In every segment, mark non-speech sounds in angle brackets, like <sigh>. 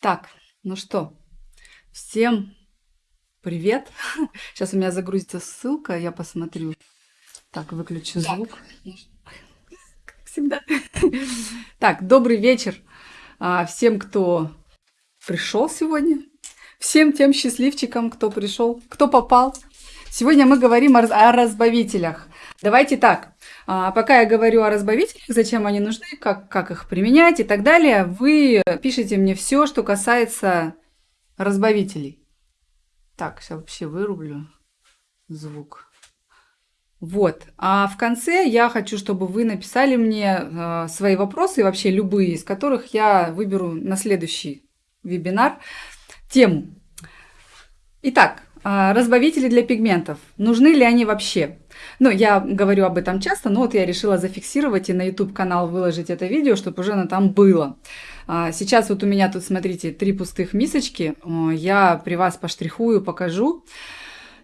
Так, ну что, всем привет. <laughs> Сейчас у меня загрузится ссылка, я посмотрю. Так, выключу звук. Как всегда. <laughs> Так, добрый вечер а, всем, кто пришел сегодня. Всем тем счастливчикам, кто пришел, кто попал. Сегодня мы говорим о, о разбавителях. Давайте так, а, пока я говорю о разбавителях, зачем они нужны, как, как их применять и так далее, вы пишите мне все, что касается разбавителей. Так, сейчас вообще вырублю звук. Вот. А в конце я хочу, чтобы вы написали мне э, свои вопросы, вообще любые, из которых я выберу на следующий вебинар тему. Итак, разбавители для пигментов. Нужны ли они вообще? Ну, я говорю об этом часто, но вот я решила зафиксировать и на YouTube-канал выложить это видео, чтобы уже оно там было. А, сейчас вот у меня тут, смотрите, три пустых мисочки. Я при вас поштрихую, покажу.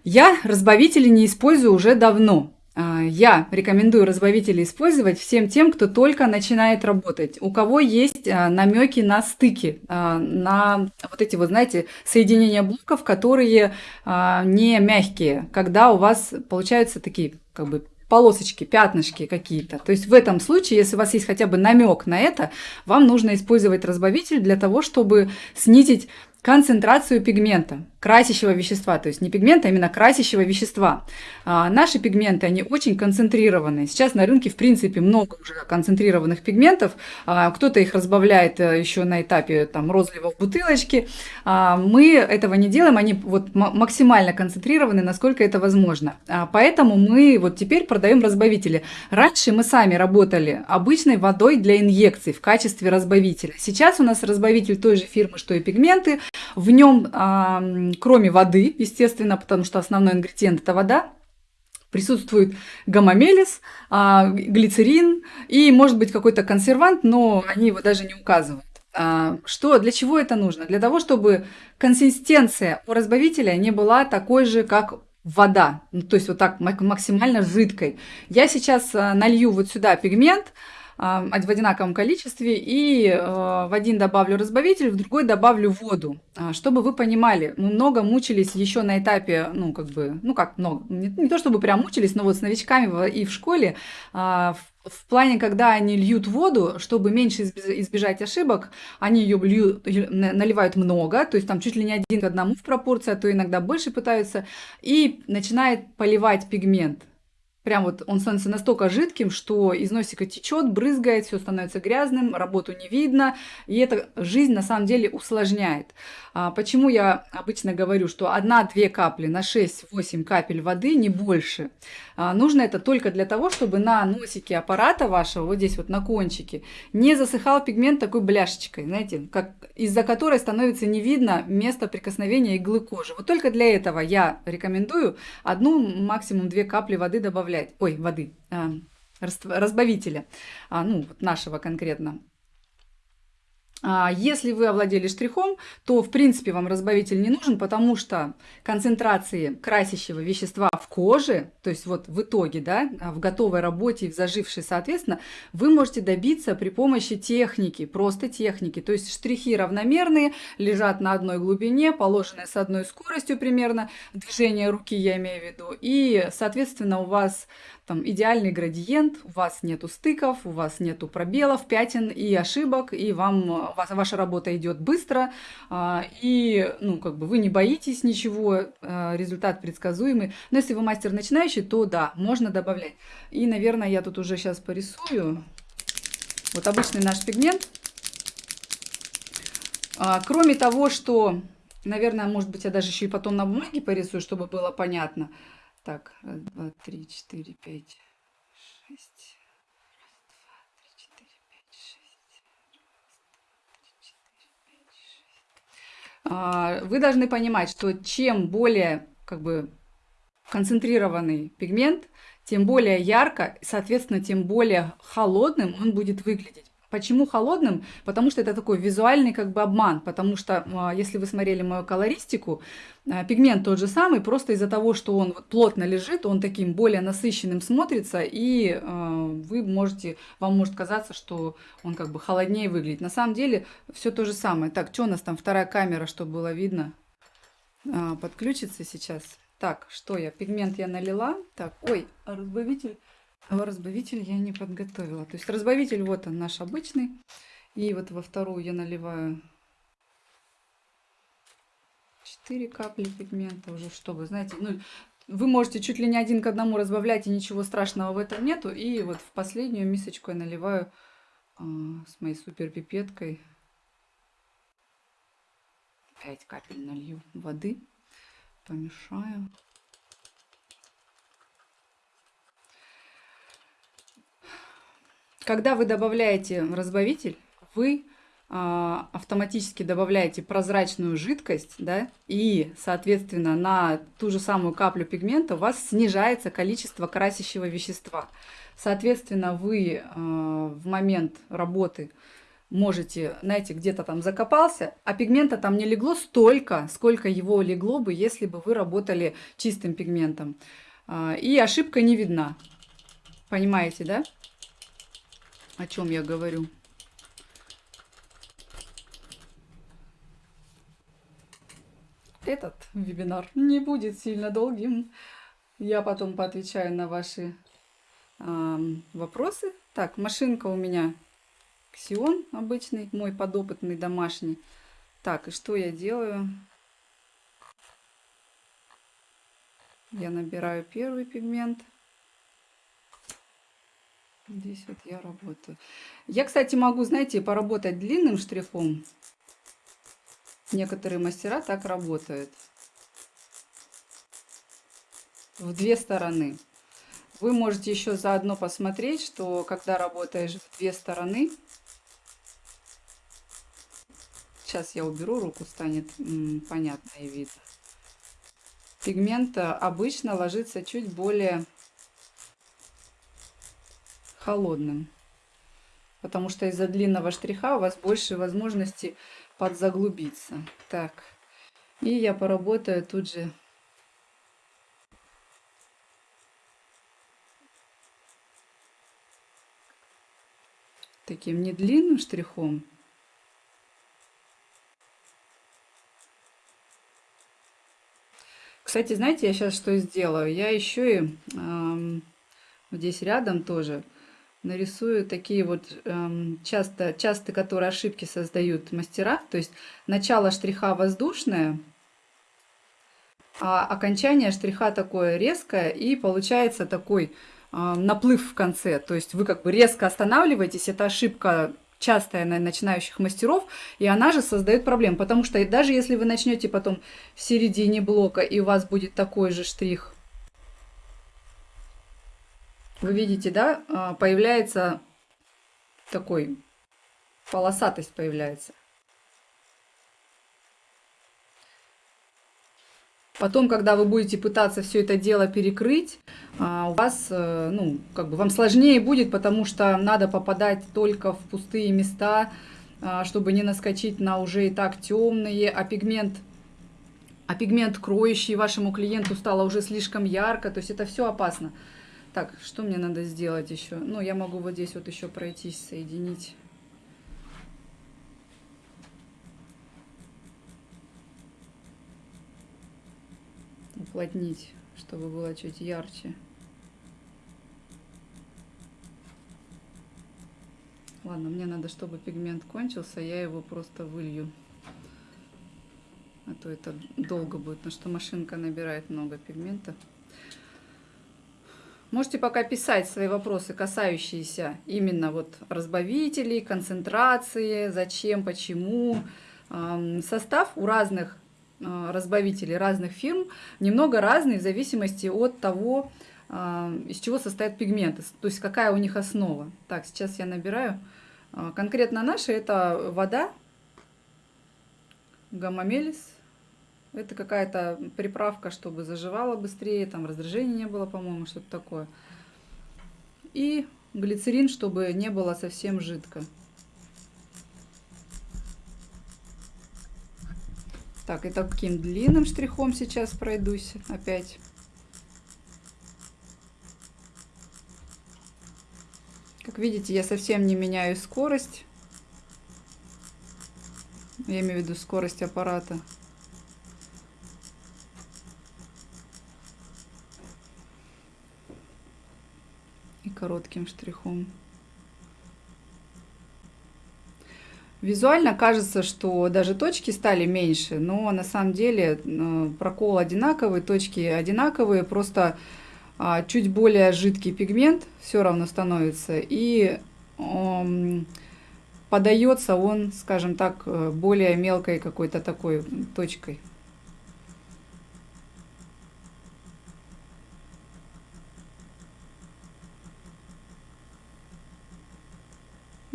Я разбавители не использую уже давно. А, я рекомендую разбавители использовать всем тем, кто только начинает работать, у кого есть а, намеки на стыки, на вот эти вот, знаете, соединения блоков, которые не мягкие, когда у вас получаются такие как бы полосочки, пятнышки какие-то. То есть в этом случае, если у вас есть хотя бы намек на это, вам нужно использовать разбавитель для того, чтобы снизить концентрацию пигмента, красящего вещества, то есть не пигмента, а именно красящего вещества. А, наши пигменты, они очень концентрированные. Сейчас на рынке, в принципе, много уже концентрированных пигментов. А, кто-то их разбавляет э, еще на этапе там, розлива в бутылочке. А, мы этого не делаем, они вот максимально концентрированы, насколько это возможно. А, поэтому мы вот теперь продаем разбавители. Раньше мы сами работали обычной водой для инъекций в качестве разбавителя. Сейчас у нас разбавитель той же фирмы, что и пигменты – в нем, кроме воды, естественно, потому что основной ингредиент – это вода, присутствует гомомелис, а, глицерин и, может быть, какой-то консервант, но они его даже не указывают. А, что, для чего это нужно? Для того, чтобы консистенция у разбавителя не была такой же, как вода, то есть вот так максимально жидкой. Я сейчас а, налью вот сюда пигмент, в одинаковом количестве, и э, в один добавлю разбавитель, в другой добавлю воду. А, чтобы вы понимали, мы много мучились еще на этапе, ну, как бы, ну, как много, не, не то чтобы прям мучились, но вот с новичками и в школе, а, в, в плане, когда они льют воду, чтобы меньше избежать ошибок, они ее льют, наливают много, то есть там чуть ли не один к одному в пропорции, а то иногда больше пытаются, и начинает поливать пигмент. Прям вот он становится настолько жидким, что из носика течет, брызгает, все становится грязным, работу не видно, и это жизнь на самом деле усложняет. А, почему я обычно говорю, что 1-2 капли на 6-8 капель воды, не больше. А, нужно это только для того, чтобы на носике аппарата вашего, вот здесь вот на кончике, не засыхал пигмент такой бляшечкой, знаете, из-за которой становится не видно место прикосновения иглы кожи. Вот только для этого я рекомендую одну, максимум 2 капли воды добавлять добавлять, ой, воды, а, разбавителя, а, ну, вот нашего конкретно. А, если вы овладели штрихом, то в принципе вам разбавитель не нужен, потому что концентрации красящего вещества в коже, то есть вот в итоге, да, в готовой работе и в зажившей, соответственно, вы можете добиться при помощи техники, просто техники. То есть штрихи равномерные, лежат на одной глубине, положенные с одной скоростью примерно, движение руки я имею в виду, и, соответственно, у вас там идеальный градиент, у вас нету стыков, у вас нету пробелов, пятен и ошибок, и вам вас, ваша работа идет быстро, а, и ну, как бы вы не боитесь ничего, а, результат предсказуемый. Но если вы мастер начинающий, то да, можно добавлять. И, наверное, я тут уже сейчас порисую. Вот обычный наш пигмент. А, кроме того, что, наверное, может быть, я даже еще и потом на бумаге порисую, чтобы было понятно. Так, раз, два, три, четыре, пять, шесть. Вы должны понимать, что чем более как бы концентрированный пигмент, тем более ярко, соответственно, тем более холодным он будет выглядеть. Почему холодным? Потому что это такой визуальный как бы обман, потому что а, если вы смотрели мою колористику, а, пигмент тот же самый, просто из-за того, что он плотно лежит, он таким более насыщенным смотрится, и а, вы можете, вам может казаться, что он как бы холоднее выглядит. На самом деле все то же самое. Так, что у нас там вторая камера, чтобы было видно? Подключится сейчас. Так, что я? Пигмент я налила. Так, ой, разбавитель а разбавитель я не подготовила. То есть разбавитель вот он наш обычный. И вот во вторую я наливаю 4 капли пигмента уже, чтобы, знаете, ну, вы можете чуть ли не один к одному разбавлять, и ничего страшного в этом нету. И вот в последнюю мисочку я наливаю а, с моей супер пипеткой 5 капель налью воды, помешаю. Когда вы добавляете разбавитель, вы а, автоматически добавляете прозрачную жидкость, да, и, соответственно, на ту же самую каплю пигмента у вас снижается количество красящего вещества. Соответственно, вы а, в момент работы можете, знаете, где-то там закопался, а пигмента там не легло столько, сколько его легло бы, если бы вы работали чистым пигментом. А, и ошибка не видна. Понимаете, да? О чем я говорю? Этот вебинар не будет сильно долгим. Я потом поотвечаю на ваши э, вопросы. Так, машинка у меня Ксион обычный, мой подопытный домашний. Так, и что я делаю? Я набираю первый пигмент. Здесь вот я работаю. Я, кстати, могу, знаете, поработать длинным штрихом. Некоторые мастера так работают. В две стороны. Вы можете еще заодно посмотреть, что когда работаешь в две стороны, сейчас я уберу руку, станет понятно и видно. Пигмент обычно ложится чуть более холодным. Потому что из-за длинного штриха у вас больше возможности подзаглубиться. Так, и я поработаю тут же таким не длинным штрихом. Кстати, знаете, я сейчас что сделаю? Я еще и э, здесь рядом тоже нарисую такие вот эм, часто, часто, которые ошибки создают мастера. То есть начало штриха воздушное, а окончание штриха такое резкое, и получается такой э, наплыв в конце. То есть вы как бы резко останавливаетесь, это ошибка частая на начинающих мастеров, и она же создает проблем, потому что даже если вы начнете потом в середине блока, и у вас будет такой же штрих вы видите, да, а, появляется такой, полосатость появляется. Потом, когда вы будете пытаться все это дело перекрыть, а, у вас, э, ну, как бы вам сложнее будет, потому что надо попадать только в пустые места, а, чтобы не наскочить на уже и так темные, а пигмент, а пигмент кроющий вашему клиенту стало уже слишком ярко, то есть это все опасно. Так, что мне надо сделать еще? Ну, я могу вот здесь вот еще пройтись, соединить. Уплотнить, чтобы было чуть ярче. Ладно, мне надо, чтобы пигмент кончился, я его просто вылью. А то это долго будет, потому что машинка набирает много пигмента. Можете пока писать свои вопросы, касающиеся именно вот разбавителей, концентрации, зачем, почему. Состав у разных а, разбавителей, разных фирм немного разный в зависимости от того, а, из чего состоят пигменты, то есть какая у них основа. Так, сейчас я набираю. А, конкретно наша это вода, гаммамелис, это какая-то приправка, чтобы заживало быстрее, там раздражения не было, по-моему, что-то такое. И глицерин, чтобы не было совсем жидко. Так, и таким длинным штрихом сейчас пройдусь опять. Как видите, я совсем не меняю скорость. Я имею в виду скорость аппарата. Коротким штрихом. Визуально кажется, что даже точки стали меньше, но на самом деле э, прокол одинаковый, точки одинаковые, просто а, чуть более жидкий пигмент все равно становится, и подается он, скажем так, э, более мелкой какой-то такой точкой.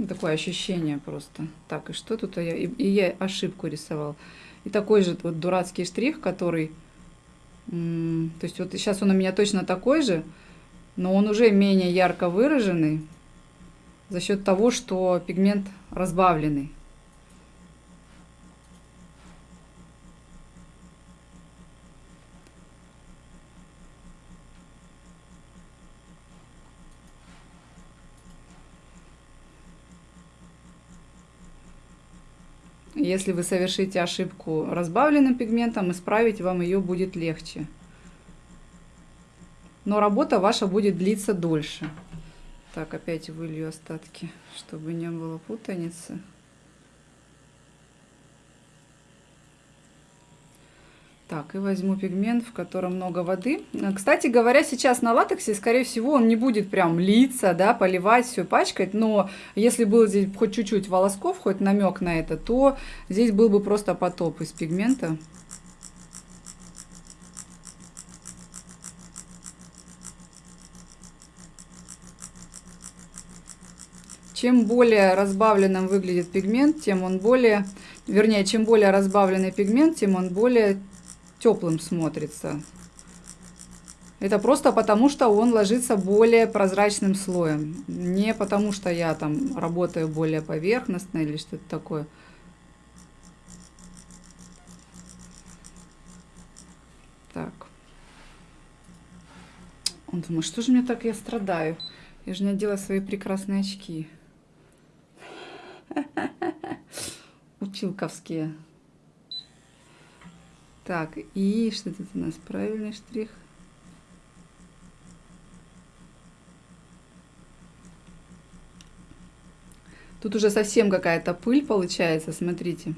Такое ощущение просто. Так, и что тут я? И, и я ошибку рисовал. И такой же вот дурацкий штрих, который... То есть вот сейчас он у меня точно такой же, но он уже менее ярко выраженный за счет того, что пигмент разбавленный. Если вы совершите ошибку разбавленным пигментом, исправить вам ее будет легче. Но работа ваша будет длиться дольше. Так, опять вылью остатки, чтобы не было путаницы. Так, и возьму пигмент, в котором много воды. Кстати говоря, сейчас на латексе, скорее всего, он не будет прям литься, да, поливать, все пачкать. Но если был здесь хоть чуть-чуть волосков, хоть намек на это, то здесь был бы просто потоп из пигмента. Чем более разбавленным выглядит пигмент, тем он более, вернее, чем более разбавленный пигмент, тем он более теплым смотрится. Это просто потому, что он ложится более прозрачным слоем. Не потому, что я там работаю более поверхностно или что-то такое. Так. Он думает, что же мне так я страдаю? Я же не одела свои прекрасные очки. <laughs> Училковские. Так, и что тут у нас? Правильный штрих. Тут уже совсем какая-то пыль получается, смотрите.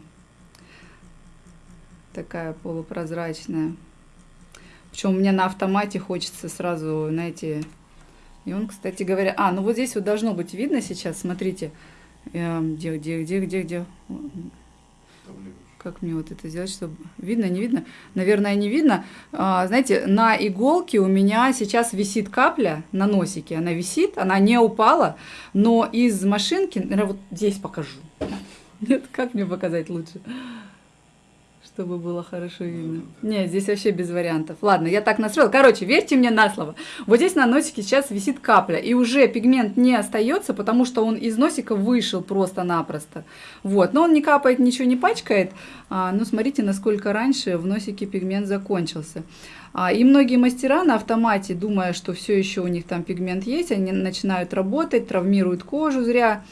Такая полупрозрачная. Причем у меня на автомате хочется сразу, знаете, и он, кстати говоря... А, ну вот здесь вот должно быть видно сейчас, смотрите. Эм, где, где, где, где, где? Как мне вот это сделать, чтобы... Видно, не видно? Наверное, не видно. А, знаете, на иголке у меня сейчас висит капля на носике. Она висит, она не упала, но из машинки... Наверное, вот здесь покажу. <laughs> Нет, как мне показать лучше? Чтобы было хорошо видно. Нет, здесь вообще без вариантов. Ладно, я так настроила. Короче, верьте мне на слово. Вот здесь на носике сейчас висит капля, и уже пигмент не остается, потому что он из носика вышел просто-напросто. Вот, но он не капает, ничего не пачкает. А, ну, смотрите, насколько раньше в носике пигмент закончился. А, и многие мастера на автомате, думая, что все еще у них там пигмент есть, они начинают работать, травмируют кожу зря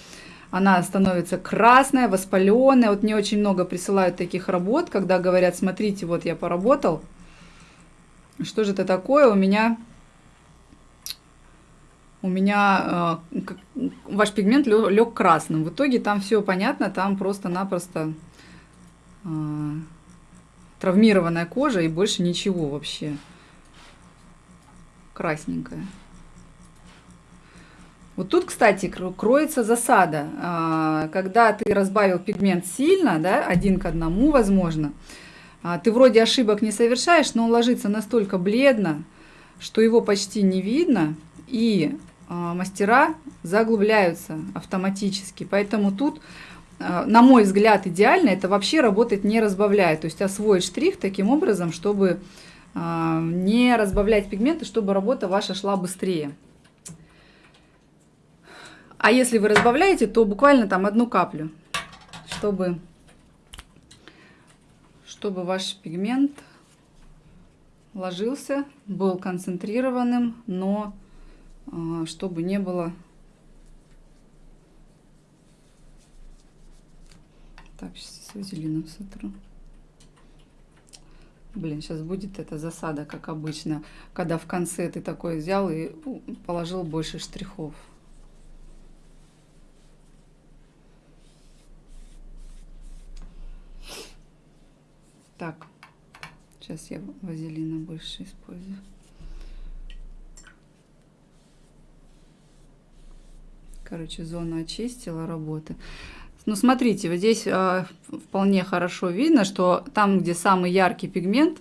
она становится красная, воспаленная. Вот мне очень много присылают таких работ, когда говорят, смотрите, вот я поработал. Что же это такое? У меня у меня э, ваш пигмент лег красным. В итоге там все понятно, там просто-напросто э, травмированная кожа и больше ничего вообще. Красненькая. Вот тут, кстати, кроется засада. А, когда ты разбавил пигмент сильно, да, один к одному, возможно, а, ты вроде ошибок не совершаешь, но он ложится настолько бледно, что его почти не видно, и а, мастера заглубляются автоматически. Поэтому тут, на мой взгляд, идеально это вообще работать не разбавляя. То есть освоить штрих таким образом, чтобы не разбавлять пигменты, чтобы работа ваша шла быстрее. А если вы разбавляете, то буквально там одну каплю, чтобы, чтобы ваш пигмент ложился, был концентрированным, но а, чтобы не было... Так, сейчас вазелином сотру. Блин, сейчас будет эта засада, как обычно, когда в конце ты такой взял и положил больше штрихов. Так, сейчас я вазелина больше использую. Короче, зону очистила работы. Ну, смотрите, вот здесь э, вполне хорошо видно, что там, где самый яркий пигмент,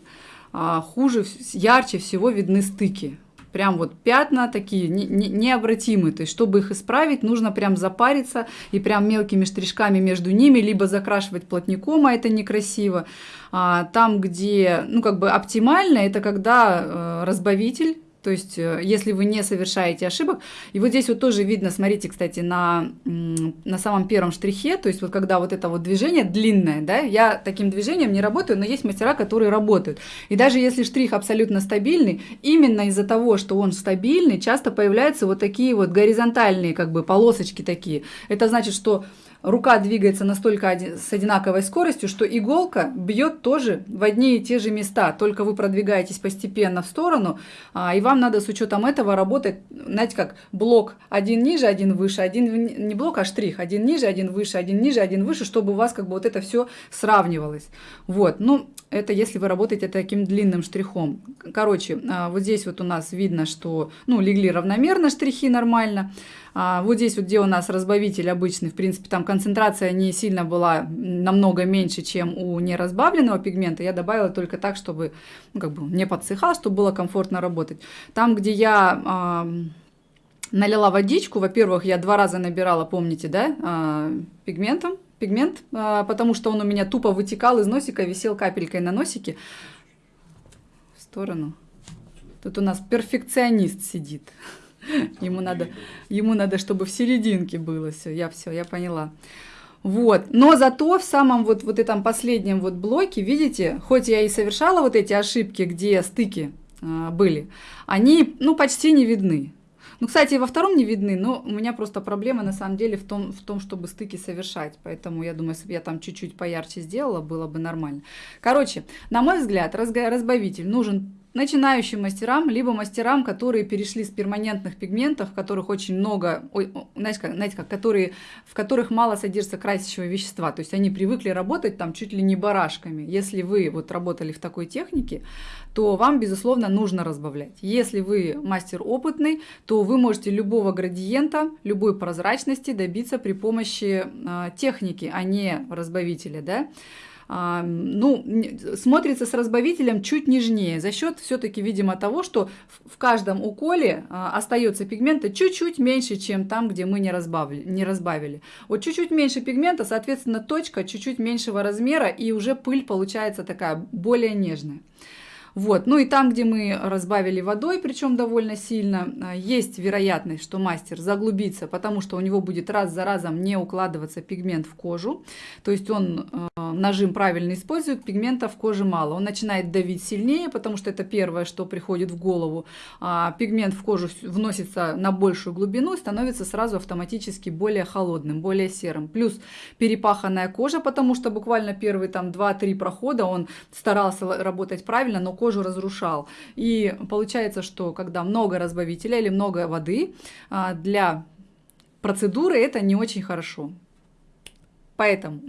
э, хуже, ярче всего видны стыки прям вот пятна такие не, не, необратимые. То есть, чтобы их исправить, нужно прям запариться и прям мелкими штришками между ними, либо закрашивать плотником, а это некрасиво. А, там, где, ну, как бы оптимально, это когда э, разбавитель то есть, э, если вы не совершаете ошибок, и вот здесь вот тоже видно, смотрите, кстати, на, на самом первом штрихе, то есть вот когда вот это вот движение длинное, да, я таким движением не работаю, но есть мастера, которые работают. И даже если штрих абсолютно стабильный, именно из-за того, что он стабильный, часто появляются вот такие вот горизонтальные как бы полосочки такие. Это значит, что рука двигается настолько с одинаковой скоростью, что иголка бьет тоже в одни и те же места, только вы продвигаетесь постепенно в сторону, а, и вам надо с учетом этого работать, знаете, как блок один ниже, один выше, один не блок, а штрих, один ниже, один выше, один ниже, один выше, чтобы у вас как бы вот это все сравнивалось. Вот, ну, это если вы работаете таким длинным штрихом. Короче, а, вот здесь вот у нас видно, что, ну, легли равномерно штрихи нормально, а, вот здесь вот, где у нас разбавитель обычный, в принципе, там концентрация не сильно была намного меньше, чем у неразбавленного пигмента. Я добавила только так, чтобы ну, как бы не подсыхал, чтобы было комфортно работать. Там, где я э, налила водичку, во-первых, я два раза набирала, помните, да, э, пигментом, пигмент, потому что он у меня тупо вытекал из носика, висел капелькой на носике. В сторону. Тут у нас перфекционист сидит. <laughs> Ему надо, ему надо, чтобы в серединке было все. Я все, я поняла. Вот. Но зато в самом вот, вот этом последнем вот блоке, видите, хоть я и совершала вот эти ошибки, где стыки э, были, они, ну, почти не видны. Ну, кстати, во втором не видны, но у меня просто проблема на самом деле в том, в том чтобы стыки совершать. Поэтому я думаю, если бы я там чуть-чуть поярче сделала, было бы нормально. Короче, на мой взгляд, разбавитель нужен начинающим мастерам, либо мастерам, которые перешли с перманентных пигментов, в которых очень много, знаете, как, знаете как, которые, в которых мало содержится красящего вещества. То есть они привыкли работать там чуть ли не барашками. Если вы вот работали в такой технике, то вам, безусловно, нужно разбавлять. Если вы мастер опытный, то вы можете любого градиента, любой прозрачности добиться при помощи э, техники, а не разбавителя. Да? А, ну, смотрится с разбавителем чуть нежнее, за счет все-таки, видимо, того, что в каждом уколе а, остается пигмента чуть-чуть меньше, чем там, где мы не разбавили. Не разбавили. Вот чуть-чуть меньше пигмента, соответственно, точка чуть-чуть меньшего размера, и уже пыль получается такая более нежная. Вот. Ну и там, где мы разбавили водой, причем довольно сильно, а, есть вероятность, что мастер заглубится, потому что у него будет раз за разом не укладываться пигмент в кожу. То есть он э, нажим правильно использует, пигмента в коже мало. Он начинает давить сильнее, потому что это первое, что приходит в голову. А пигмент в кожу вносится на большую глубину и становится сразу автоматически более холодным, более серым. Плюс перепаханная кожа, потому что буквально первые там 2-3 прохода он старался работать правильно, но кожу разрушал. И получается, что когда много разбавителя или много воды а, для процедуры, это не очень хорошо. Поэтому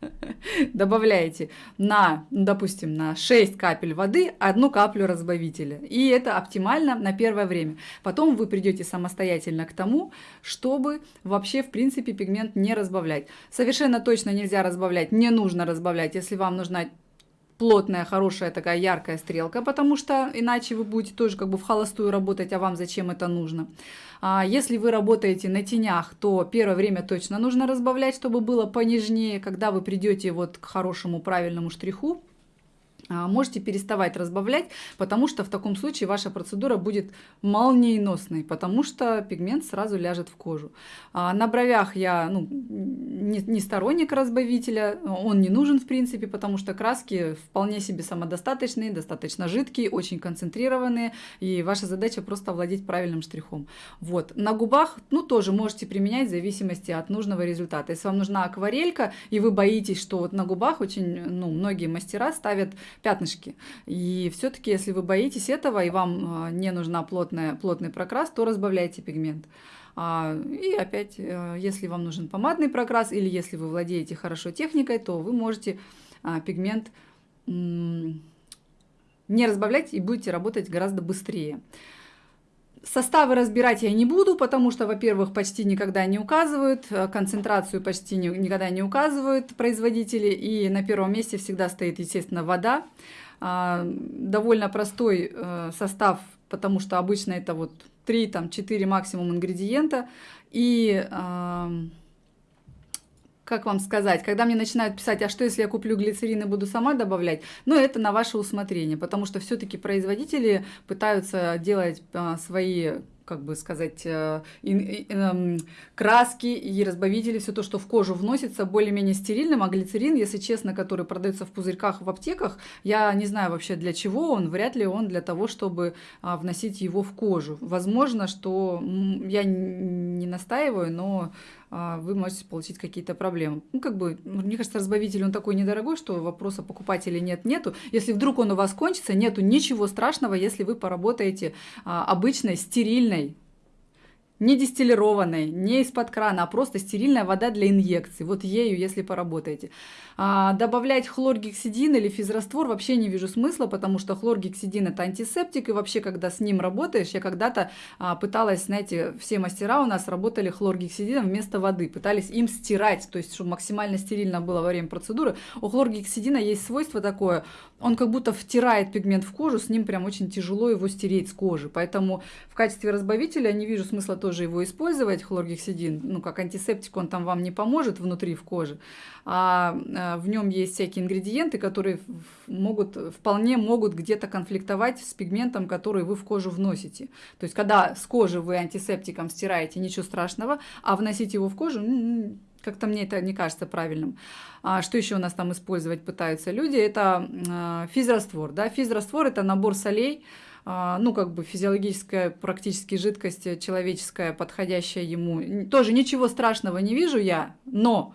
<laughs> добавляете на, допустим, на 6 капель воды одну каплю разбавителя. И это оптимально на первое время. Потом вы придете самостоятельно к тому, чтобы вообще, в принципе, пигмент не разбавлять. Совершенно точно нельзя разбавлять, не нужно разбавлять, если вам нужна плотная, хорошая такая яркая стрелка, потому что иначе вы будете тоже как бы в холостую работать, а вам зачем это нужно. А если вы работаете на тенях, то первое время точно нужно разбавлять, чтобы было понежнее. Когда вы придете вот к хорошему правильному штриху, можете переставать разбавлять, потому что в таком случае ваша процедура будет молниеносной, потому что пигмент сразу ляжет в кожу. А на бровях я ну, не, не сторонник разбавителя, он не нужен в принципе, потому что краски вполне себе самодостаточные, достаточно жидкие, очень концентрированные, и ваша задача просто овладеть правильным штрихом. Вот. На губах, ну, тоже можете применять в зависимости от нужного результата. Если вам нужна акварелька, и вы боитесь, что вот на губах очень, ну, многие мастера ставят пятнышки. И все-таки, если вы боитесь этого и вам а, не нужна плотная, плотный прокрас, то разбавляйте пигмент. А, и опять, э, если вам нужен помадный прокрас или если вы владеете хорошо техникой, то вы можете а, пигмент не разбавлять и будете работать гораздо быстрее. Составы разбирать я не буду, потому что, во-первых, почти никогда не указывают, э, концентрацию почти не, никогда не указывают производители, и на первом месте всегда стоит, естественно, вода. А, довольно простой э, состав, потому что обычно это вот 3-4 максимум ингредиента, и как вам сказать, когда мне начинают писать, а что если я куплю глицерин и буду сама добавлять, ну это на ваше усмотрение, потому что все-таки производители пытаются делать а, свои как бы сказать, э, эм, краски и разбавители, все то, что в кожу вносится, более-менее стерильным, а глицерин, если честно, который продается в пузырьках в аптеках, я не знаю вообще для чего он, вряд ли он для того, чтобы а, вносить его в кожу. Возможно, что я не настаиваю, но вы можете получить какие-то проблемы. Ну, как бы, мне кажется, разбавитель, он такой недорогой, что вопроса покупать или нет, нету. Если вдруг он у вас кончится, нету ничего страшного, если вы поработаете а, обычной, стерильной не дистиллированной, не из-под крана, а просто стерильная вода для инъекций. Вот ею, если поработаете. А, добавлять хлоргексидин или физраствор вообще не вижу смысла, потому что хлоргексидин это антисептик, и вообще, когда с ним работаешь, я когда-то а, пыталась, знаете, все мастера у нас работали хлоргексидином вместо воды, пытались им стирать, то есть, чтобы максимально стерильно было во время процедуры. У хлоргексидина есть свойство такое, он как будто втирает пигмент в кожу, с ним прям очень тяжело его стереть с кожи, поэтому в качестве разбавителя не вижу смысла тоже его использовать, хлоргексидин, ну, как антисептик, он там вам не поможет внутри в коже, а, а в нем есть всякие ингредиенты, которые могут, вполне могут где-то конфликтовать с пигментом, который вы в кожу вносите. То есть, когда с кожи вы антисептиком стираете, ничего страшного, а вносить его в кожу, как-то мне это не кажется правильным. А что еще у нас там использовать пытаются люди? Это э, физраствор. Да? Физраствор – это набор солей, а, ну, как бы физиологическая практически жидкость человеческая, подходящая ему. Тоже ничего страшного не вижу я, но а,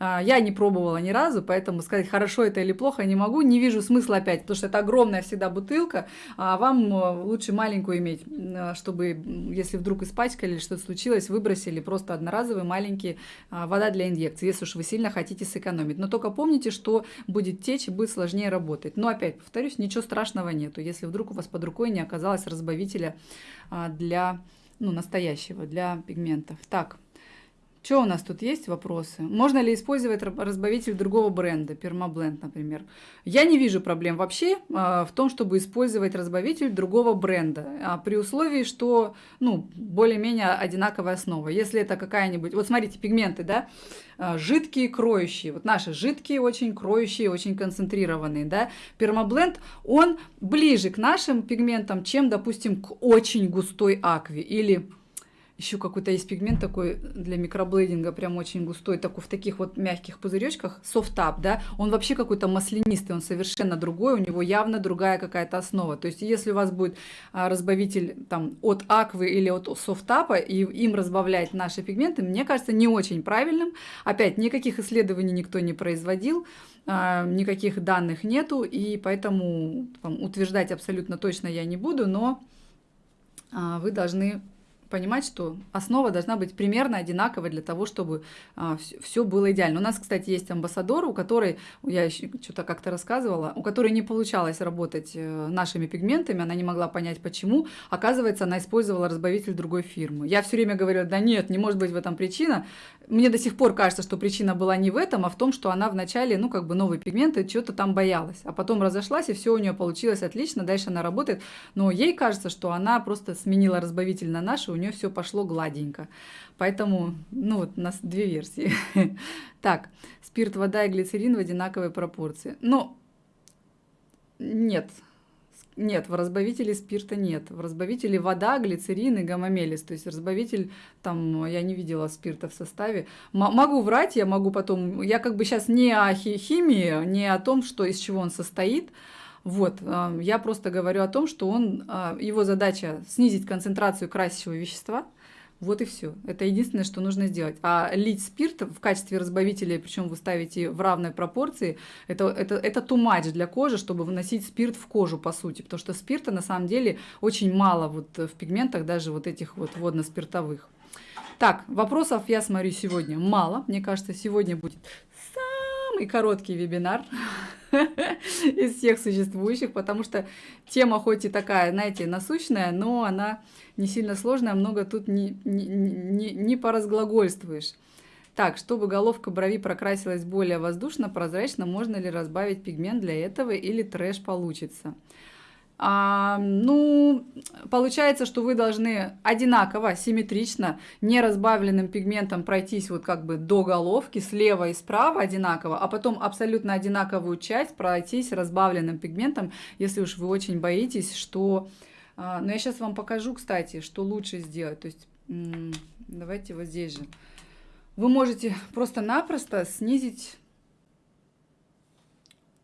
я не пробовала ни разу, поэтому сказать, хорошо это или плохо, не могу. Не вижу смысла опять, потому что это огромная всегда бутылка, а вам э, лучше маленькую иметь, э, чтобы, если вдруг испачкали или что-то случилось, выбросили просто одноразовый маленький а, вода для инъекции, если уж вы сильно хотите сэкономить. Но только помните, что будет течь и будет сложнее работать. Но опять, повторюсь, ничего страшного нету, если вдруг у вас под рукой не оказалось разбавителя для ну, настоящего, для пигментов. Так, что у нас тут есть вопросы? Можно ли использовать разбавитель другого бренда, Permabblend, например? Я не вижу проблем вообще э, в том, чтобы использовать разбавитель другого бренда, а при условии, что, ну, более-менее одинаковая основа. Если это какая-нибудь... Вот смотрите, пигменты, да? А, жидкие, кроющие. Вот наши жидкие, очень кроющие, очень концентрированные, да? Пермаблend, он ближе к нашим пигментам, чем, допустим, к очень густой акве или еще какой-то есть пигмент такой для микроблейдинга, прям очень густой, такой в таких вот мягких пузыречках, софтап, да, он вообще какой-то маслянистый, он совершенно другой, у него явно другая какая-то основа. То есть, если у вас будет а, разбавитель там от аквы или от софтапа, и им разбавлять наши пигменты, мне кажется, не очень правильным. Опять, никаких исследований никто не производил, а, никаких данных нету, и поэтому там, утверждать абсолютно точно я не буду, но а, вы должны понимать, что основа должна быть примерно одинаковой для того, чтобы а, все было идеально. У нас, кстати, есть амбассадор, у которой, я еще что-то как-то рассказывала, у которой не получалось работать э, нашими пигментами, она не могла понять, почему. Оказывается, она использовала разбавитель другой фирмы. Я все время говорила, да нет, не может быть в этом причина. Мне до сих пор кажется, что причина была не в этом, а в том, что она вначале, ну, как бы новые пигменты, что-то там боялась. А потом разошлась, и все у нее получилось отлично, дальше она работает. Но ей кажется, что она просто сменила разбавитель на наши, нее все пошло гладенько. Поэтому, ну вот, у нас две версии. <laughs> Так, спирт, вода и глицерин в одинаковой пропорции. Но Нет. Нет, в разбавителе спирта нет. В разбавителе вода, глицерин и гамамелис. То есть разбавитель, там, я не видела спирта в составе. М могу врать, я могу потом... Я как бы сейчас не о химии, не о том, что, из чего он состоит. Вот, а, я просто говорю о том, что он, а, его задача снизить концентрацию красящего вещества – вот и все. Это единственное, что нужно сделать. А лить спирт в качестве разбавителя, причем вы ставите в равной пропорции, это, это, это too much для кожи, чтобы выносить спирт в кожу, по сути. Потому что спирта на самом деле очень мало вот в пигментах, даже вот этих вот водно-спиртовых. Так, вопросов я смотрю сегодня мало. Мне кажется, сегодня будет самый короткий вебинар <laughs> из всех существующих, потому что тема хоть и такая, знаете, насущная, но она не сильно сложная, много тут не, не, не, не поразглагольствуешь. Так, чтобы головка брови прокрасилась более воздушно, прозрачно, можно ли разбавить пигмент для этого или трэш получится? А, ну, получается, что вы должны одинаково, симметрично, не разбавленным пигментом пройтись вот как бы до головки, слева и справа одинаково, а потом абсолютно одинаковую часть пройтись разбавленным пигментом, если уж вы очень боитесь, что... А, но я сейчас вам покажу, кстати, что лучше сделать. То есть, давайте вот здесь же. Вы можете просто-напросто снизить...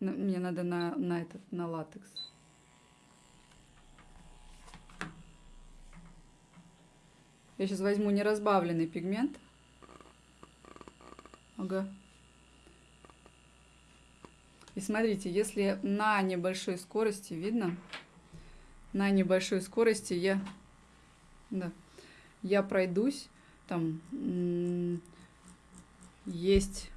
Мне надо на, на этот, на латекс. Я сейчас возьму неразбавленный пигмент. Ага. И смотрите, если на небольшой скорости, видно? На небольшой скорости я, да, я пройдусь, там есть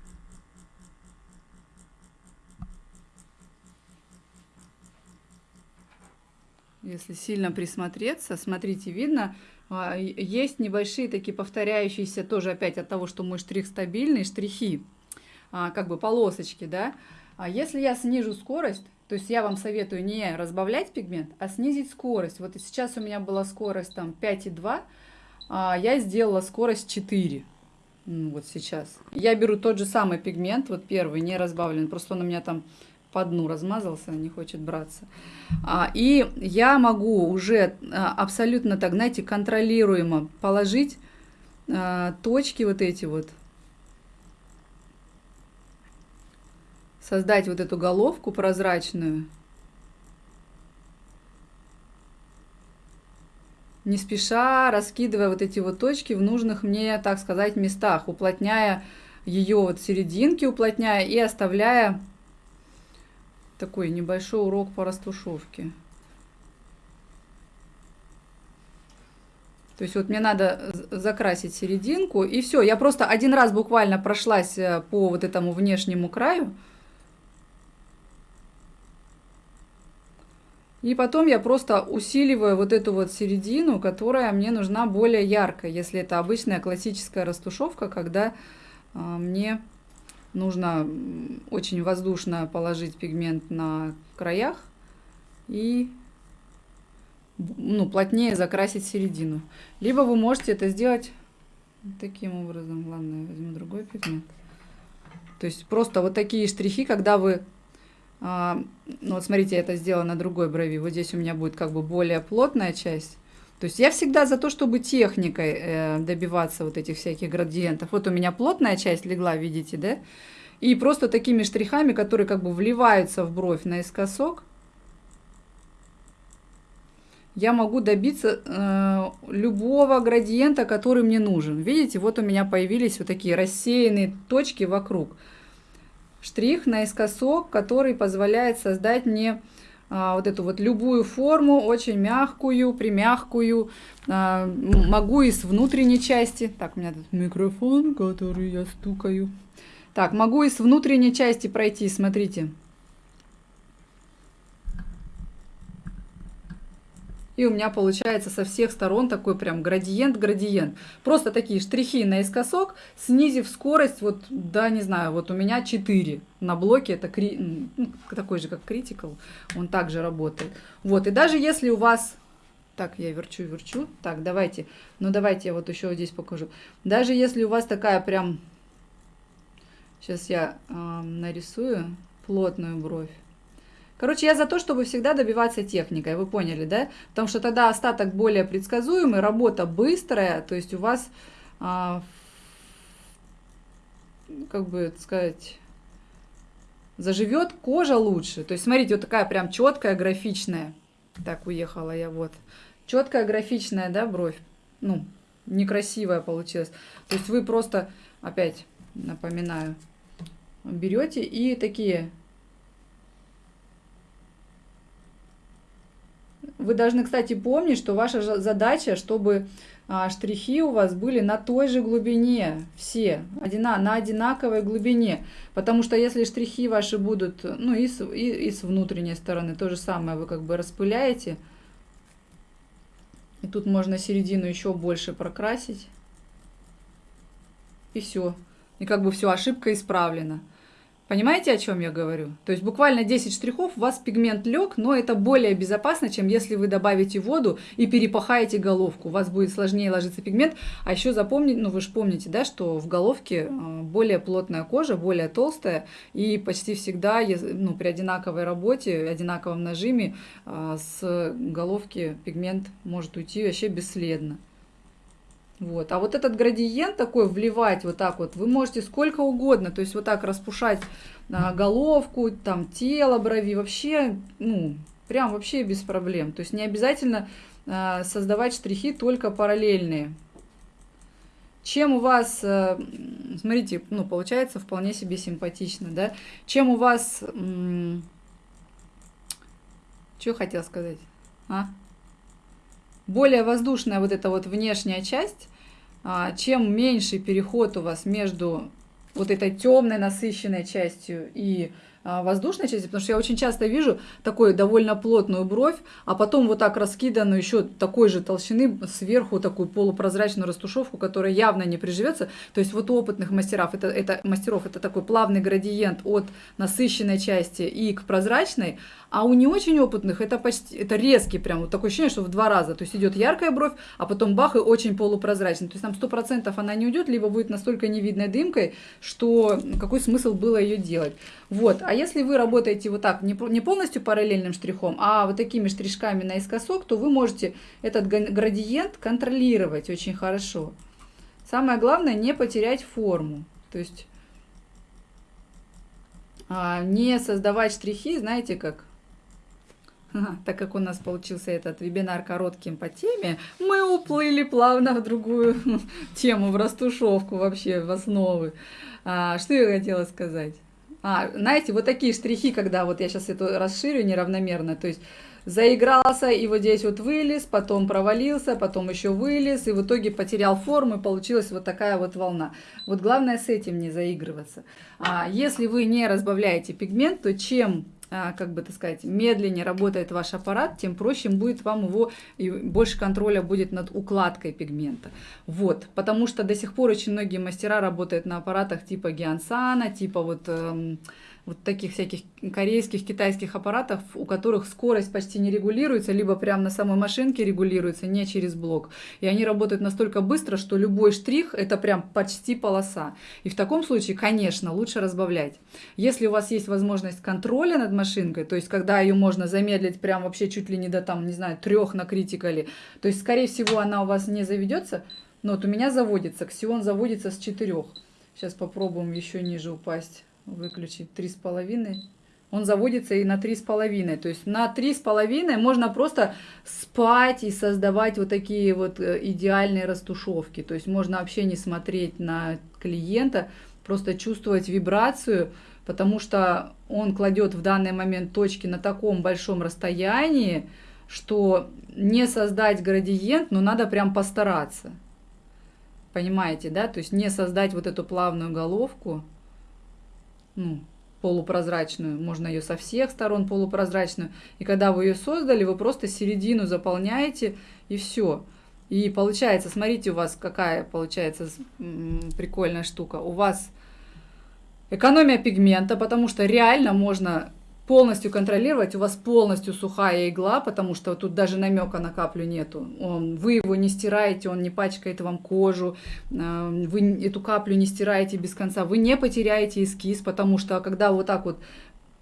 если сильно присмотреться, смотрите, видно, есть небольшие такие повторяющиеся, тоже опять от того, что мой штрих стабильный, штрихи, а, как бы полосочки, да. А если я снижу скорость, то есть я вам советую не разбавлять пигмент, а снизить скорость. Вот сейчас у меня была скорость там 5,2, а я сделала скорость 4. Вот сейчас. Я беру тот же самый пигмент, вот первый, не разбавленный, просто он у меня там по дну размазался, не хочет браться. А, и я могу уже а, абсолютно так, знаете, контролируемо положить а, точки вот эти вот, создать вот эту головку прозрачную. Не спеша раскидывая вот эти вот точки в нужных мне, так сказать, местах, уплотняя ее вот серединки, уплотняя и оставляя такой небольшой урок по растушевке. То есть вот мне надо закрасить серединку, и все. Я просто один раз буквально прошлась э, по вот этому внешнему краю. И потом я просто усиливаю вот эту вот середину, которая мне нужна более яркая, если это обычная классическая растушевка, когда э, мне нужно очень воздушно положить пигмент на краях и ну, плотнее закрасить середину. Либо вы можете это сделать таким образом. Ладно, я возьму другой пигмент. То есть просто вот такие штрихи, когда вы... А, ну вот смотрите, я это сделала на другой брови. Вот здесь у меня будет как бы более плотная часть. То есть я всегда за то, чтобы техникой э, добиваться вот этих всяких градиентов. Вот у меня плотная часть легла, видите, да? И просто такими штрихами, которые как бы вливаются в бровь наискосок, я могу добиться э, любого градиента, который мне нужен. Видите, вот у меня появились вот такие рассеянные точки вокруг. Штрих наискосок, который позволяет создать мне вот эту вот любую форму, очень мягкую, примягкую. А, могу и с внутренней части. Так, у меня тут микрофон, который я стукаю. Так, могу и с внутренней части пройти, смотрите. И у меня получается со всех сторон такой прям градиент-градиент. Просто такие штрихи наискосок, снизив скорость, вот, да, не знаю, вот у меня 4 на блоке, это кри... ну, такой же, как Critical, он также работает. Вот, и даже если у вас... Так, я верчу-верчу. Так, давайте. Ну, давайте я вот еще здесь покажу. Даже если у вас такая прям... Сейчас я э, нарисую плотную бровь. Короче, я за то, чтобы всегда добиваться техникой, вы поняли, да? Потому что тогда остаток более предсказуемый, работа быстрая, то есть у вас, а, как бы сказать, заживет кожа лучше. То есть, смотрите, вот такая прям четкая, графичная. Так, уехала я, вот. Четкая, графичная, да, бровь. Ну, некрасивая получилась. То есть вы просто, опять напоминаю, берете и такие Вы должны, кстати, помнить, что ваша задача, чтобы а, штрихи у вас были на той же глубине, все, одина, на одинаковой глубине. Потому что если штрихи ваши будут, ну и с, и, и с внутренней стороны, то же самое вы как бы распыляете. И тут можно середину еще больше прокрасить. И все. И как бы все, ошибка исправлена. Понимаете, о чем я говорю? То есть буквально 10 штрихов, у вас пигмент лег, но это более безопасно, чем если вы добавите воду и перепахаете головку. У вас будет сложнее ложиться пигмент. А еще запомните, ну вы же помните, да, что в головке э, более плотная кожа, более толстая, и почти всегда ну, при одинаковой работе, одинаковом нажиме э, с головки пигмент может уйти вообще бесследно. Вот. А вот этот градиент такой вливать вот так вот, вы можете сколько угодно, то есть вот так распушать а, головку, там тело, брови, вообще, ну, прям вообще без проблем. То есть не обязательно а, создавать штрихи только параллельные. Чем у вас, а, смотрите, ну, получается вполне себе симпатично, да? Чем у вас, что хотел сказать, а? Более воздушная вот эта вот внешняя часть, а, чем меньше переход у вас между вот этой темной насыщенной частью и воздушной части, потому что я очень часто вижу такую довольно плотную бровь, а потом вот так раскиданную еще такой же толщины сверху такую полупрозрачную растушевку, которая явно не приживется. То есть вот у опытных мастеров это, это, мастеров это такой плавный градиент от насыщенной части и к прозрачной, а у не очень опытных это почти это резкий прям вот такое ощущение, что в два раза. То есть идет яркая бровь, а потом бах и очень полупрозрачный. То есть там сто процентов она не уйдет, либо будет настолько невидной дымкой, что какой смысл было ее делать. Вот. А если вы работаете вот так, не полностью параллельным штрихом, а вот такими штришками наискосок, то вы можете этот градиент контролировать очень хорошо. Самое главное не потерять форму. То есть а, не создавать штрихи, знаете как, <laughs> так как у нас получился этот вебинар коротким по теме, мы уплыли плавно в другую <laughs> тему, в растушевку вообще, в основы. А, что я хотела сказать? А, знаете, вот такие штрихи, когда вот я сейчас это расширю неравномерно, то есть заигрался и вот здесь вот вылез, потом провалился, потом еще вылез, и в итоге потерял форму, и получилась вот такая вот волна. Вот главное с этим не заигрываться. А если вы не разбавляете пигмент, то чем как бы так сказать, медленнее работает ваш аппарат, тем проще будет вам его, и больше контроля будет над укладкой пигмента. Вот, потому что до сих пор очень многие мастера работают на аппаратах типа Гиансана, типа вот... Вот таких всяких корейских, китайских аппаратов, у которых скорость почти не регулируется, либо прямо на самой машинке регулируется, не через блок. И они работают настолько быстро, что любой штрих это прям почти полоса. И в таком случае, конечно, лучше разбавлять. Если у вас есть возможность контроля над машинкой, то есть когда ее можно замедлить прям вообще чуть ли не до там, не знаю, трех на критикале, то есть скорее всего она у вас не заведется, но вот у меня заводится, Ксион заводится с четырех. Сейчас попробуем еще ниже упасть выключить три с половиной он заводится и на три с половиной. То есть на три с половиной можно просто спать и создавать вот такие вот э, идеальные растушевки. То есть можно вообще не смотреть на клиента, просто чувствовать вибрацию, потому что он кладет в данный момент точки на таком большом расстоянии, что не создать градиент, но надо прям постараться. Понимаете, да? То есть не создать вот эту плавную головку ну, полупрозрачную, можно ее со всех сторон полупрозрачную. И когда вы ее создали, вы просто середину заполняете и все. И получается, смотрите, у вас какая получается прикольная штука. У вас экономия пигмента, потому что реально можно полностью контролировать, у вас полностью сухая игла, потому что тут даже намека на каплю нету. Вы его не стираете, он не пачкает вам кожу, э, вы эту каплю не стираете без конца, вы не потеряете эскиз, потому что когда вот так вот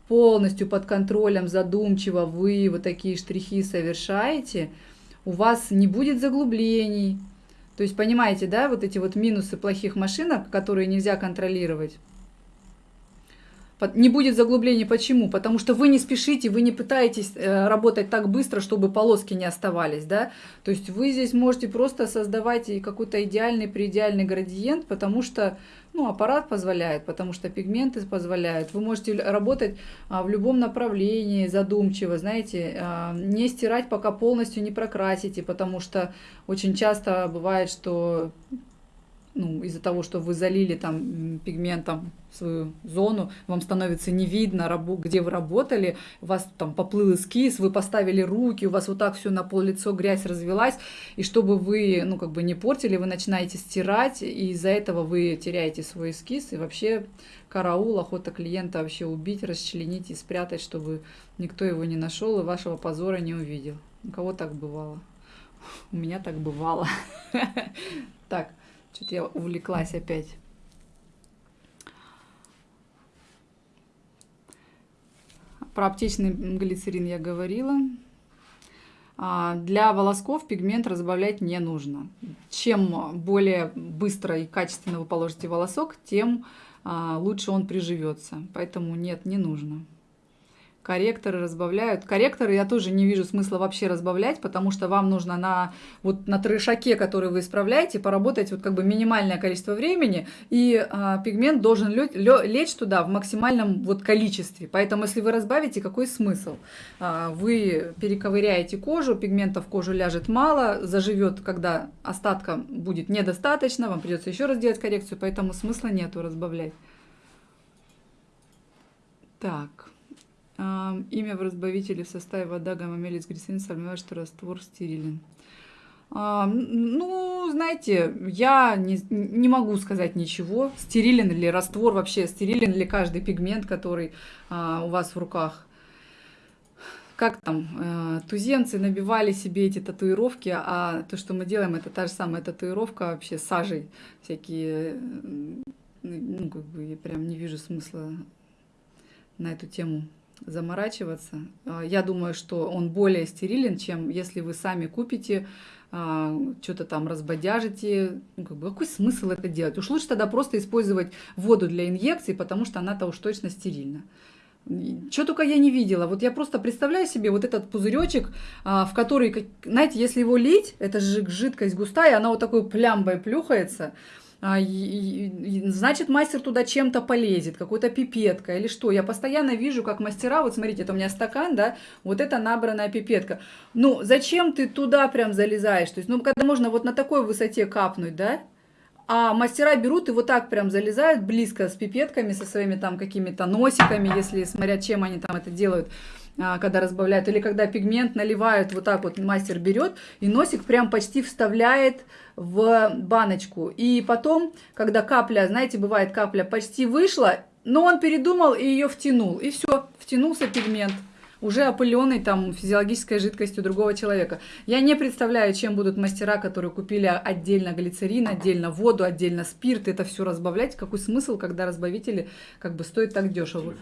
полностью под контролем, задумчиво вы вот такие штрихи совершаете, у вас не будет заглублений. То есть, понимаете, да, вот эти вот минусы плохих машинок, которые нельзя контролировать. Не будет заглублений. Почему? Потому что вы не спешите, вы не пытаетесь э, работать так быстро, чтобы полоски не оставались, да? То есть вы здесь можете просто создавать какой-то идеальный, преидеальный градиент, потому что ну, аппарат позволяет, потому что пигменты позволяют. Вы можете работать а, в любом направлении задумчиво, знаете, а, не стирать, пока полностью не прокрасите, потому что очень часто бывает, что ну, из-за того, что вы залили там пигментом свою зону, вам становится не видно, где вы работали, у вас там поплыл эскиз, вы поставили руки, у вас вот так все на пол лицо грязь развелась, и чтобы вы, ну, как бы не портили, вы начинаете стирать, и из-за этого вы теряете свой эскиз, и вообще караул, охота клиента вообще убить, расчленить и спрятать, чтобы никто его не нашел и вашего позора не увидел. У кого так бывало? <laughs> У меня так бывало. <laughs> Так. Что-то я увлеклась опять. Про аптечный глицерин я говорила. А, для волосков пигмент разбавлять не нужно. Чем более быстро и качественно вы положите волосок, тем а, лучше он приживется. Поэтому нет, не нужно корректоры разбавляют. Корректоры я тоже не вижу смысла вообще разбавлять, потому что вам нужно на, вот, на трешаке, который вы исправляете, поработать вот как бы минимальное количество времени, и а, пигмент должен лечь туда в максимальном вот количестве. Поэтому если вы разбавите, какой смысл? А, вы перековыряете кожу, пигмента в кожу ляжет мало, заживет, когда остатка будет недостаточно, вам придется еще раз делать коррекцию, поэтому смысла нету разбавлять. Так. Имя в разбавителе в составе вода, гамамелис, глицерин, сомневаюсь, что раствор стерилен. Ну, знаете, я не, не могу сказать ничего, стерилен ли раствор вообще, стерилен ли каждый пигмент, который а, у вас в руках. Как там, э, туземцы набивали себе эти татуировки, а то, что мы делаем, это та же самая татуировка вообще сажей, всякие, ну, как бы я прям не вижу смысла на эту тему заморачиваться. А, я думаю, что он более стерилен, чем если вы сами купите, а, что-то там разбодяжите. Ну, какой смысл это делать? Уж лучше тогда просто использовать воду для инъекций, потому что она-то уж точно стерильна. Что только я не видела. Вот я просто представляю себе вот этот пузыречек, а, в который, знаете, если его лить, это же жидкость густая, она вот такой плямбой плюхается, значит, мастер туда чем-то полезет, какой-то пипеткой или что. Я постоянно вижу, как мастера, вот смотрите, это у меня стакан, да, вот это набранная пипетка. Ну, зачем ты туда прям залезаешь? То есть, ну, когда можно вот на такой высоте капнуть, да, а мастера берут и вот так прям залезают близко с пипетками, со своими там какими-то носиками, если смотря чем они там это делают. А, когда разбавляют, или когда пигмент наливают, вот так вот мастер берет и носик прям почти вставляет в баночку. И потом, когда капля, знаете, бывает капля почти вышла, но он передумал и ее втянул. И все, втянулся пигмент уже опыленный там физиологической жидкостью другого человека. Я не представляю, чем будут мастера, которые купили отдельно глицерин, отдельно воду, отдельно спирт, это все разбавлять. Какой смысл, когда разбавители как бы стоят так дешево?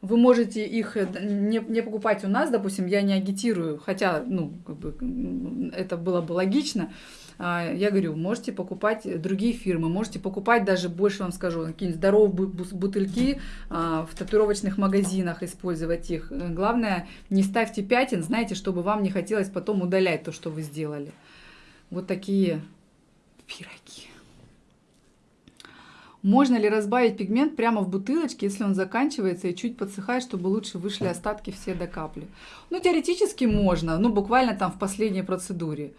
Вы можете их э, не, не покупать у нас, допустим, я не агитирую, хотя, ну, как бы, это было бы логично. А, я говорю, можете покупать другие фирмы, можете покупать даже, больше вам скажу, какие-нибудь здоровые бутыльки а, в татуировочных магазинах, использовать их. Главное, не ставьте пятен, знаете, чтобы вам не хотелось потом удалять то, что вы сделали. Вот такие пироги. Можно ли разбавить пигмент прямо в бутылочке, если он заканчивается и чуть подсыхает, чтобы лучше вышли остатки все до капли? Ну, теоретически можно, ну, буквально там в последней процедуре.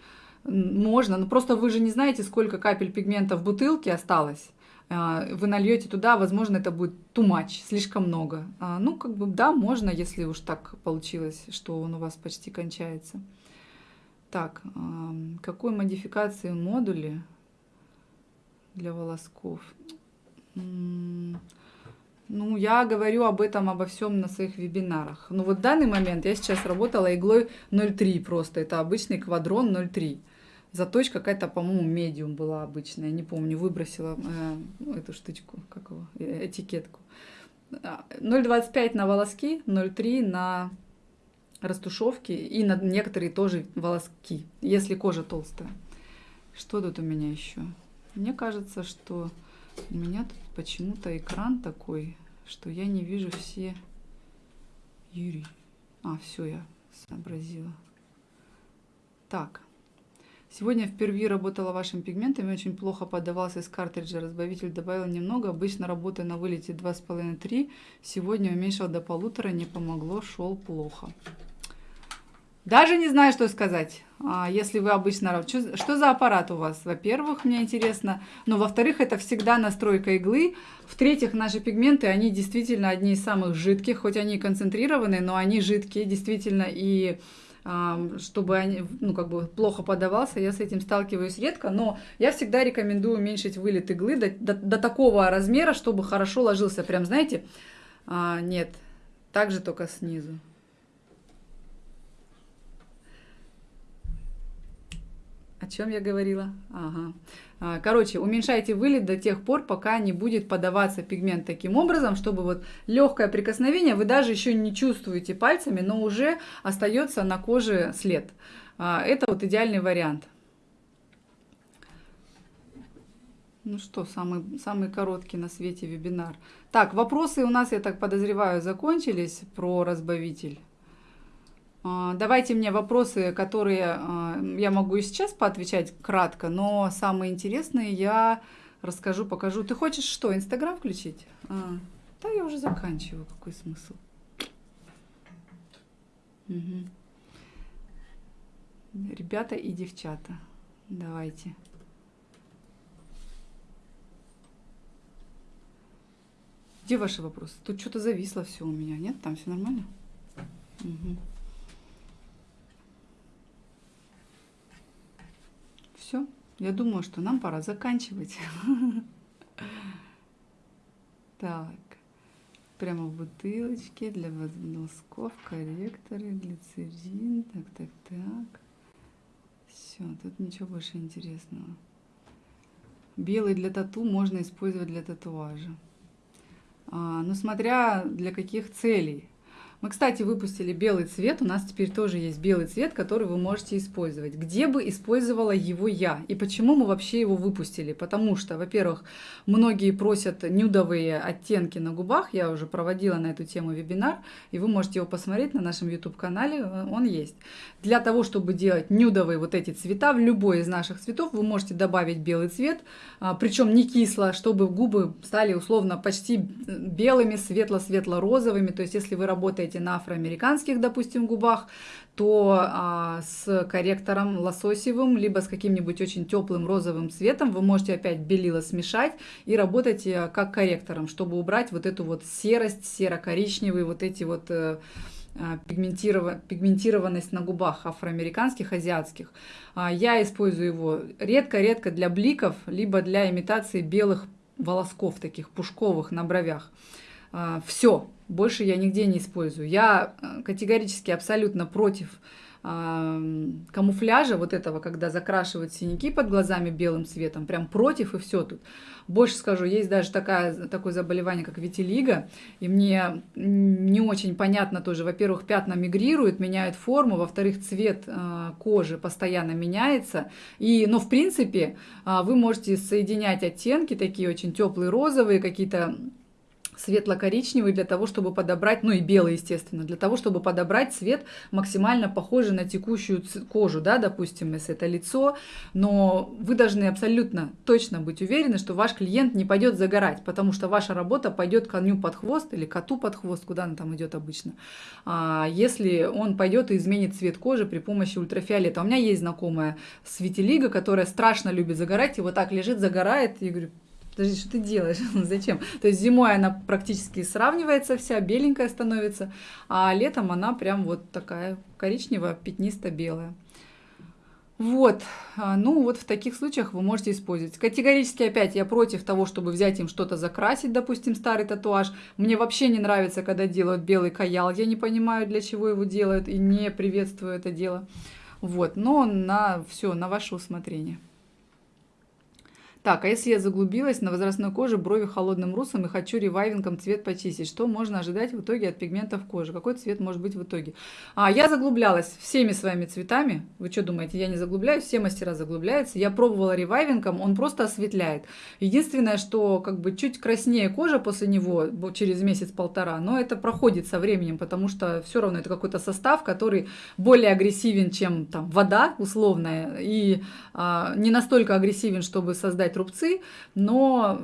Можно, но просто вы же не знаете, сколько капель пигмента в бутылке осталось. А, вы нальете туда, возможно, это будет too much, слишком много. А, ну, как бы, да, можно, если уж так получилось, что он у вас почти кончается. Так, какой модификации модули для волосков? Ну, я говорю об этом, обо всем на своих вебинарах. Ну, вот в данный момент я сейчас работала иглой 0,3 просто. Это обычный квадрон 0,3. Заточка какая-то, по-моему, медиум была обычная. Не помню, выбросила э, эту штучку, как его, э, этикетку. А, 0,25 на волоски, 0,3 на растушевки и на некоторые тоже волоски, если кожа толстая. Что тут у меня еще? Мне кажется, что у меня тут почему-то экран такой, что я не вижу все... Юрий. А, все, я сообразила. Так. Сегодня впервые работала вашим пигментами, очень плохо подавался из картриджа, разбавитель добавил немного, обычно работая на вылете 2,5-3, сегодня уменьшил до полутора, не помогло, шел плохо. Даже не знаю, что сказать. А, если вы обычно... Что, за аппарат у вас? Во-первых, мне интересно. Но во-вторых, это всегда настройка иглы. В-третьих, наши пигменты, они действительно одни из самых жидких. Хоть они и концентрированные, но они жидкие действительно. И чтобы они, ну, как бы плохо подавался, я с этим сталкиваюсь редко, но я всегда рекомендую уменьшить вылет иглы до, до, до такого размера, чтобы хорошо ложился, прям, знаете, а, нет, также только снизу. О чем я говорила? Ага. А, короче, уменьшайте вылет до тех пор, пока не будет подаваться пигмент таким образом, чтобы вот легкое прикосновение, вы даже еще не чувствуете пальцами, но уже остается на коже след. А, это вот идеальный вариант. Ну что, самый, самый короткий на свете вебинар. Так, вопросы у нас, я так подозреваю, закончились про разбавитель. А, давайте мне вопросы, которые а, я могу и сейчас поотвечать кратко, но самые интересные я расскажу, покажу. Ты хочешь что, Инстаграм включить? А, да, я уже заканчиваю. Какой смысл? Угу. Ребята и девчата, давайте. Где ваши вопросы? Тут что-то зависло все у меня, нет? Там все нормально? Угу. Все, я думаю, что нам пора заканчивать. <laughs> Так, прямо в бутылочке для волосков, корректоры, глицерин, так, так, так. Все, тут ничего больше интересного. Белый для тату можно использовать для татуажа. А, ну, смотря для каких целей. Мы, кстати, выпустили белый цвет. У нас теперь тоже есть белый цвет, который вы можете использовать. Где бы использовала его я? И почему мы вообще его выпустили? Потому что, во-первых, многие просят нюдовые оттенки на губах. Я уже проводила на эту тему вебинар, и вы можете его посмотреть на нашем YouTube-канале. Он есть. Для того, чтобы делать нюдовые вот эти цвета, в любой из наших цветов вы можете добавить белый цвет, а, причем не кисло, чтобы губы стали условно почти белыми, светло-светло-розовыми. То есть, если вы работаете работаете на афроамериканских, допустим, губах, то а, с корректором лососевым, либо с каким-нибудь очень теплым розовым цветом вы можете опять белила смешать и работать э, как корректором, чтобы убрать вот эту вот серость, серо-коричневые, вот эти вот э, а, пигментированность на губах афроамериканских, азиатских. А, я использую его редко-редко для бликов, либо для имитации белых волосков, таких пушковых на бровях. А, Все, больше я нигде не использую. Я э, категорически абсолютно против камуфляжа вот этого, когда закрашивают синяки под глазами белым цветом, прям против и все тут. Больше скажу, есть даже такая, такое заболевание, как витилиго, и мне не очень понятно тоже, во-первых, пятна мигрируют, меняют форму, во-вторых, цвет э, кожи постоянно меняется, и, но в принципе э, вы можете соединять оттенки, такие очень теплые розовые, какие-то светло-коричневый для того, чтобы подобрать, ну и белый, естественно, для того, чтобы подобрать цвет максимально похожий на текущую кожу, да, допустим, если это лицо, но вы должны абсолютно точно быть уверены, что ваш клиент не пойдет загорать, потому что ваша работа пойдет коню под хвост или коту под хвост, куда она там идет обычно, а если он пойдет и изменит цвет кожи при помощи ультрафиолета. У меня есть знакомая светилига, которая страшно любит загорать, и вот так лежит, загорает, и говорю, подожди, что ты делаешь? <laughs> Зачем? То есть зимой она практически сравнивается вся, беленькая становится, а летом она прям вот такая коричневая, пятнисто-белая. Вот, а, ну вот в таких случаях вы можете использовать. Категорически опять я против того, чтобы взять им что-то закрасить, допустим, старый татуаж. Мне вообще не нравится, когда делают белый каял. Я не понимаю, для чего его делают и не приветствую это дело. Вот, но на все, на ваше усмотрение. Так, а если я заглубилась на возрастной коже, брови холодным русом и хочу ревайвингом цвет почистить, что можно ожидать в итоге от пигментов кожи? Какой цвет может быть в итоге? А, я заглублялась всеми своими цветами. Вы что думаете, я не заглубляюсь? Все мастера заглубляются. Я пробовала ревайвингом, он просто осветляет. Единственное, что как бы чуть краснее кожа после него через месяц-полтора, но это проходит со временем, потому что все равно это какой-то состав, который более агрессивен, чем там вода условная, и а, не настолько агрессивен, чтобы создать рубцы, но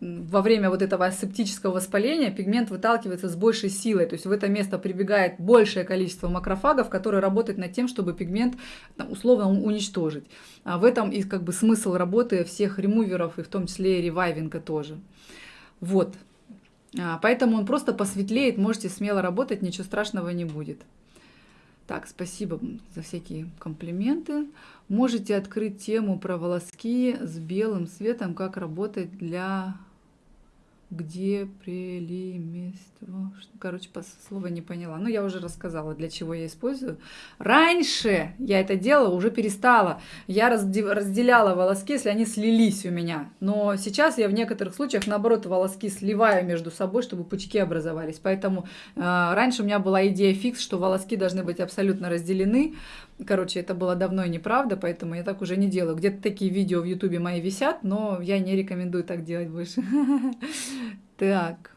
во время вот этого асептического воспаления пигмент выталкивается с большей силой, то есть в это место прибегает большее количество макрофагов, которые работают над тем, чтобы пигмент условно уничтожить. А в этом и как бы смысл работы всех ремуверов, и в том числе и ревайвинга тоже. Вот. А, поэтому он просто посветлеет, можете смело работать, ничего страшного не будет. Так, спасибо за всякие комплименты. Можете открыть тему про волоски с белым цветом, как работать для где прелимество... Короче, по слова не поняла. Ну, я уже рассказала, для чего я использую. Раньше я это делала, уже перестала. Я разделяла волоски, если они слились у меня. Но сейчас я в некоторых случаях, наоборот, волоски сливаю между собой, чтобы пучки образовались. Поэтому э, раньше у меня была идея фикс, что волоски должны быть абсолютно разделены. Короче, это было давно и неправда, поэтому я так уже не делаю. Где-то такие видео в Ютубе мои висят, но я не рекомендую так делать больше. <laughs> Так.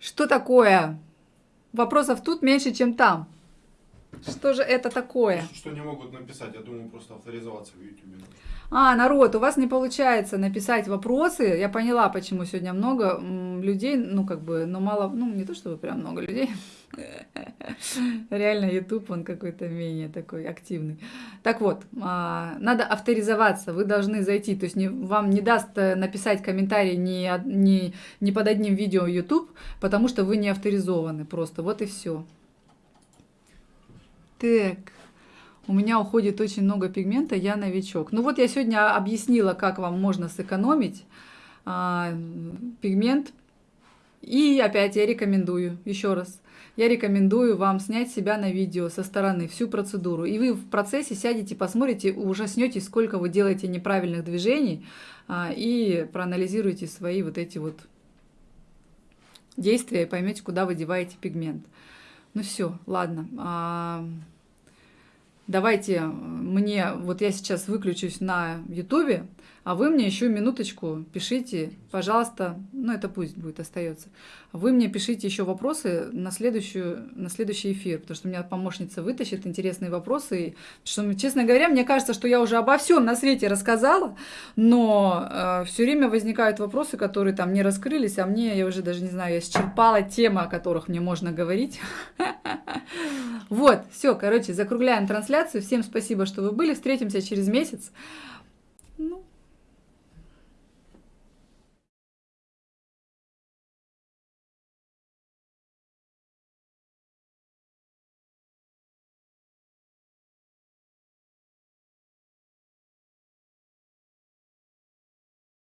Что такое? Вопросов тут меньше, чем там. Что же это такое? Что не могут написать, я думаю, просто авторизоваться в YouTube. А, народ, у вас не получается написать вопросы. Я поняла, почему сегодня много людей, ну, как бы, но мало, ну, не то чтобы прям много людей. <laughs> Реально, YouTube, он какой-то менее такой активный. Так вот, а, надо авторизоваться, вы должны зайти, то есть не, вам не даст э, написать комментарий ни, ни, ни под одним видео YouTube, потому что вы не авторизованы просто, вот и все. Так. У меня уходит очень много пигмента, я новичок. Ну вот я сегодня объяснила, как вам можно сэкономить а, пигмент. И опять я рекомендую, еще раз, я рекомендую вам снять себя на видео со стороны, всю процедуру. И вы в процессе сядете, посмотрите, ужаснетесь, сколько вы делаете неправильных движений, а, и проанализируете свои вот эти вот действия, и поймете, куда вы деваете пигмент. Ну все, ладно. А, давайте мне, вот я сейчас выключусь на ютубе, а вы мне еще минуточку пишите, пожалуйста, ну это пусть будет, остается. Вы мне пишите еще вопросы на, следующую, на следующий эфир, потому что у меня помощница вытащит интересные вопросы. Что, честно говоря, мне кажется, что я уже обо всем на свете рассказала, но э, все время возникают вопросы, которые там не раскрылись, а мне, я уже даже не знаю, я исчерпала темы, о которых мне можно говорить. <laughs> Вот, все, короче, закругляем трансляцию. Всем спасибо, что вы были. Встретимся через месяц.